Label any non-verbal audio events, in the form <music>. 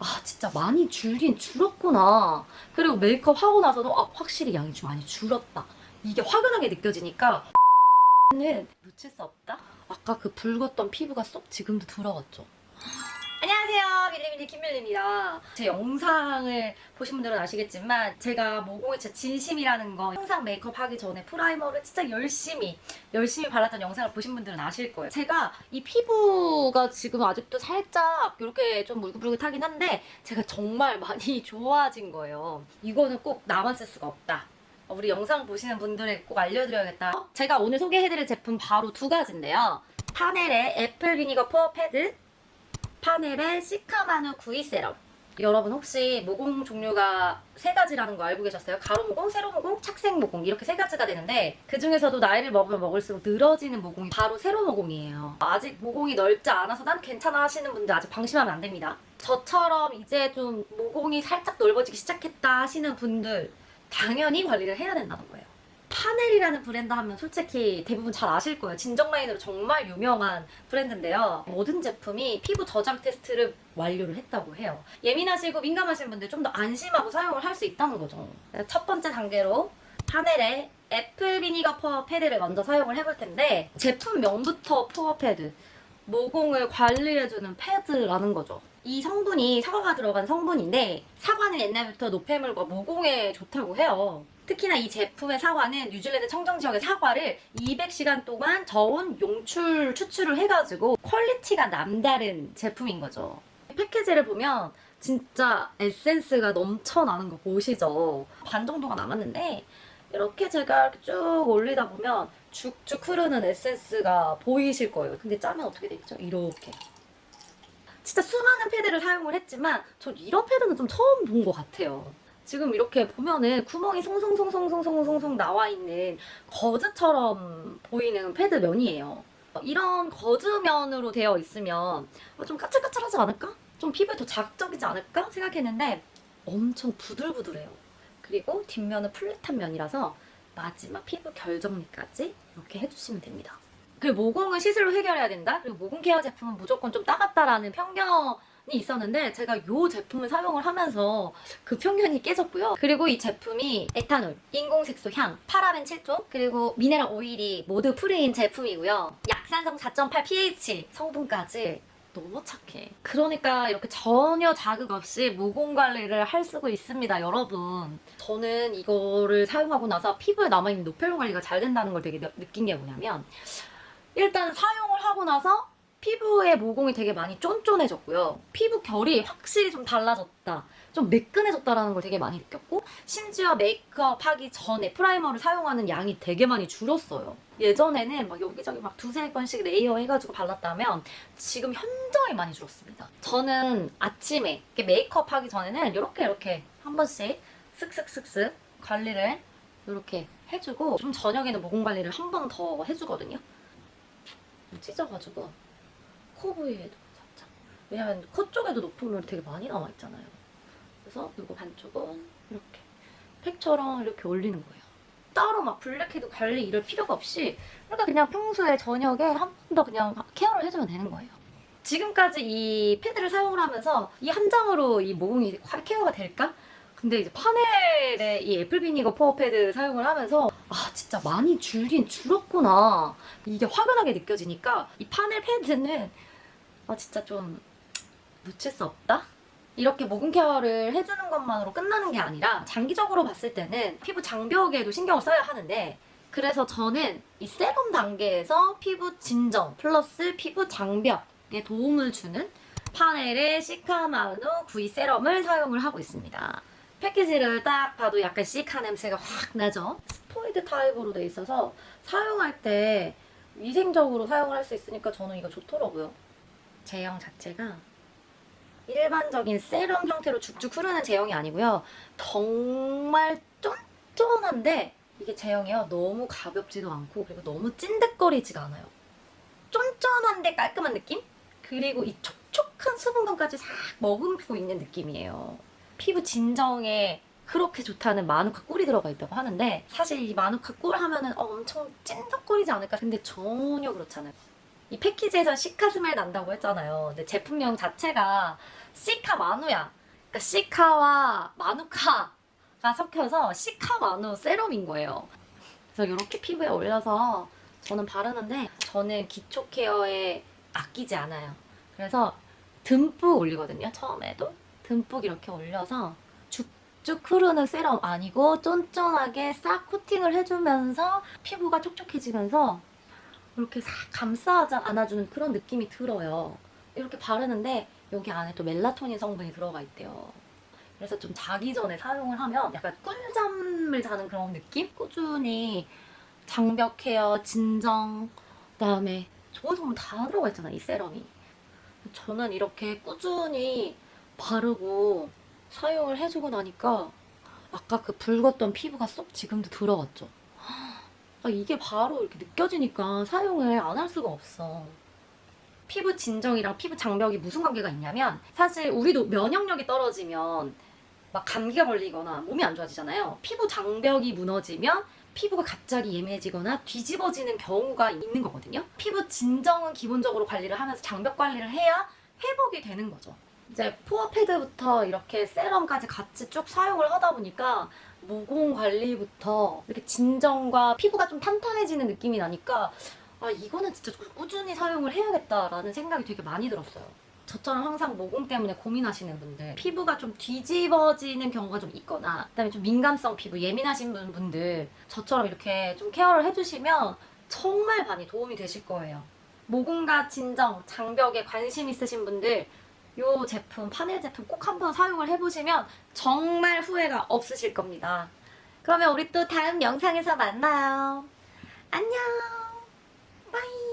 아 진짜 많이 줄긴 줄었구나. 그리고 메이크업 하고 나서도 아 확실히 양이 좀 많이 줄었다. 이게 확연하게 느껴지니까 <laughs> 는 놓칠 수 없다. 아까 그 붉었던 피부가 쏙 지금도 들어갔죠. 안녕하세요. 밀리밀리 김밀리입니다. 제 영상을 보신 분들은 아시겠지만 제가 모공이 진짜 진심이라는 거 항상 메이크업 하기 전에 primer를 진짜 열심히 열심히 발랐던 영상을 보신 분들은 아실 거예요. 제가 이 피부가 지금 아직도 살짝 이렇게 좀 불긋불긋하긴 한데 제가 정말 많이 <laughs> 좋아진 거예요. 이거는 꼭 나만 쓸 수가 없다. 우리 영상 보시는 분들에게 꼭 알려드려야겠다. 어? 제가 오늘 소개해드릴 제품 바로 두 가지인데요. 파넬의 apple vinegar pore pad 파넬의 cica manu 92 serum 여러분 혹시 모공 종류가 세 가지라는 거 알고 계셨어요? 가로 모공, 세로 모공, 착색 모공 이렇게 세 가지가 되는데 그 중에서도 나이를 먹으면 먹을수록 늘어지는 모공이 바로 세로 모공이에요. 아직 모공이 넓지 않아서 난 괜찮아 하시는 분들 아직 방심하면 안 됩니다. 저처럼 이제 좀 모공이 살짝 넓어지기 시작했다 하시는 분들 당연히 관리를 해야 된다는 거예요. 파넬이라는 브랜드 하면 솔직히 대부분 잘 아실 거예요. 진정 라인으로 정말 유명한 브랜드인데요. 모든 제품이 피부 저자극 테스트를 완료를 했다고 해요. 예민하시고 민감하신 분들 좀 더 안심하고 사용을 할 수 있다는 거죠. 첫 번째 단계로 파넬의 apple vinegar pore pad를 먼저 사용을 해볼 텐데 제품명부터 pore pad 모공을 관리해주는 패드라는 거죠. 이 성분이 사과가 들어간 성분인데 사과는 옛날부터 노폐물과 모공에 좋다고 해요. 특히나 이 제품의 사과는 뉴질랜드 청정 지역의 사과를 200시간 동안 저온 용출 추출을 해가지고 quality가 남다른 제품인 거죠. 패키지를 보면 진짜 에센스가 넘쳐나는 거 보이시죠? 반 정도가 남았는데 이렇게 제가 쭉 올리다 보면 쭉쭉 흐르는 에센스가 보이실 거예요. 근데 짜면 어떻게 되겠죠? 이렇게. 진짜 수많은 패드를 사용을 했지만 전 이런 패드는 좀 처음 본 것 같아요. 지금 이렇게 보면은 구멍이 송송송송송송송송 나와 있는 거즈처럼 보이는 패드 면이에요. 이런 거즈면으로 되어 있으면 좀 까칠까칠하지 않을까? 좀 피부에 더 자극적이지 않을까? 생각했는데 엄청 부들부들해요. 그리고 뒷면은 flat한 면이라서 마지막 피부 결정리까지 이렇게 해주시면 됩니다. 그리고 모공은 시술로 해결해야 된다? 그리고 모공 care 제품은 무조건 좀 따갑다라는 편견이 있었는데 제가 이 제품을 사용을 하면서 그 편견이 깨졌고요. 그리고 이 제품이 에탄올, 인공색소 향, 파라벤 7종, 그리고 미네랄 오일이 모두 free인 제품이고요. 약산성 4.8 pH 성분까지 너무 착해. 그러니까 이렇게 전혀 자극 없이 모공 관리를 할 수가 있습니다, 여러분. 저는 이거를 사용하고 나서 피부에 남아있는 노폐물 관리가 잘 된다는 걸 되게 느- 느낀 게 뭐냐면 일단 사용을 하고 나서 피부의 모공이 되게 많이 쫀쫀해졌고요. 피부 결이 확실히 좀 달라졌다. 좀 매끈해졌다라는 걸 되게 많이 느꼈고 심지어 메이크업 하기 전에 primer를 사용하는 양이 되게 많이 줄었어요. 예전에는 막 여기저기 막 두세 번씩 layer 해가지고 발랐다면 지금 현저히 많이 줄었습니다. 저는 아침에 메이크업 하기 전에는 이렇게 이렇게 한 번씩 쓱쓱쓱쓱 관리를 이렇게 해주고 좀 저녁에는 모공 관리를 한 번 더 해주거든요. 찢어가지고 코 부위에도 살짝. 왜냐면 코 쪽에도 노폐물이 되게 많이 남아 있잖아요. 그래서 이거 반쪽은 이렇게 팩처럼 이렇게 올리는 거예요. 따로 막 블랙헤드 관리 이럴 필요가 없이 그러니까 그냥 평소에 저녁에 한 번 더 그냥 care를 해주면 되는 거예요. 지금까지 이 패드를 사용을 하면서 이 한 장으로 이 모공이 케어가 될까? 근데 이제 파넬의 이 apple vinegar pore pad 사용을 하면서 아 진짜 많이 줄긴 줄었구나 이게 확연하게 느껴지니까 이 파넬 패드는 아 진짜 좀 놓칠 수 없다? 이렇게 모공 care를 해주는 것만으로 끝나는 게 아니라 장기적으로 봤을 때는 피부 장벽에도 신경을 써야 하는데 그래서 저는 이 세럼 단계에서 피부 진정 플러스 피부 장벽에 도움을 주는 파넬의 시카마누 92 세럼을 사용을 하고 있습니다. 패키지를 딱 봐도 약간 cica 냄새가 확 나죠? 스포이드 타입으로 돼 있어서 사용할 때 위생적으로 사용을 할 수 있으니까 저는 이거 좋더라고요. 제형 자체가 일반적인 세럼 형태로 쭉쭉 흐르는 제형이 아니고요. 정말 쫀쫀한데 이게 제형이요. 너무 가볍지도 않고 그리고 너무 찐득거리지가 않아요. 쫀쫀한데 깔끔한 느낌? 그리고 이 촉촉한 수분감까지 싹 머금고 있는 느낌이에요. 피부 진정에 그렇게 좋다는 마누카 꿀이 들어가 있다고 하는데 사실 이 마누카 꿀 하면은 어, 엄청 찐득거리지 않을까 근데 전혀 그렇지 않아요 이 패키지에서 시카 스멜 난다고 했잖아요. 근데 제품명 자체가 시카 마누야. 그러니까 시카와 마누카가 섞여서 시카 마누 세럼인 거예요. 그래서 이렇게 피부에 올려서 저는 바르는데 저는 기초 케어에 아끼지 않아요. 그래서 듬뿍 올리거든요. 처음에도 듬뿍 이렇게 올려서 쭉쭉 흐르는 세럼 아니고 쫀쫀하게 싹 코팅을 해주면서 피부가 촉촉해지면서 이렇게 싹 감싸 안아주는 그런 느낌이 들어요. 이렇게 바르는데 여기 안에 또 멜라토닌 성분이 들어가 있대요. 그래서 좀 자기 전에 사용을 하면 약간 꿀잠을 자는 그런 느낌? 꾸준히 장벽 케어, 진정, 그다음에 좋은 성분 다 들어가 있잖아, 이 세럼이. 저는 이렇게 꾸준히 바르고 사용을 해주고 나니까 아까 그 붉었던 피부가 쏙 지금도 들어갔죠. 아, 이게 바로 이렇게 느껴지니까 사용을 안 할 수가 없어. 피부 진정이랑 피부 장벽이 무슨 관계가 있냐면 사실 우리도 면역력이 떨어지면 막 감기가 걸리거나 몸이 안 좋아지잖아요. 피부 장벽이 무너지면 피부가 갑자기 예민해지거나 뒤집어지는 경우가 있는 거거든요. 피부 진정은 기본적으로 관리를 하면서 장벽 관리를 해야 회복이 되는 거죠. 이제 포어 패드부터 이렇게 세럼까지 같이 쭉 사용을 하다 보니까 모공 관리부터 이렇게 진정과 피부가 좀 탄탄해지는 느낌이 나니까 아 이거는 진짜 꾸준히 사용을 해야겠다라는 생각이 되게 많이 들었어요. 저처럼 항상 모공 때문에 고민하시는 분들 피부가 좀 뒤집어지는 경우가 좀 있거나 그다음에 좀 민감성 피부 예민하신 분- 분들 저처럼 이렇게 좀 케어를 해주시면 정말 많이 도움이 되실 거예요. 모공과 진정, 장벽에 관심 있으신 분들 이 제품, 파넬 제품 꼭 한번 사용을 해보시면 정말 후회가 없으실 겁니다. 그러면 우리 또 다음 영상에서 만나요. 안녕. 바이.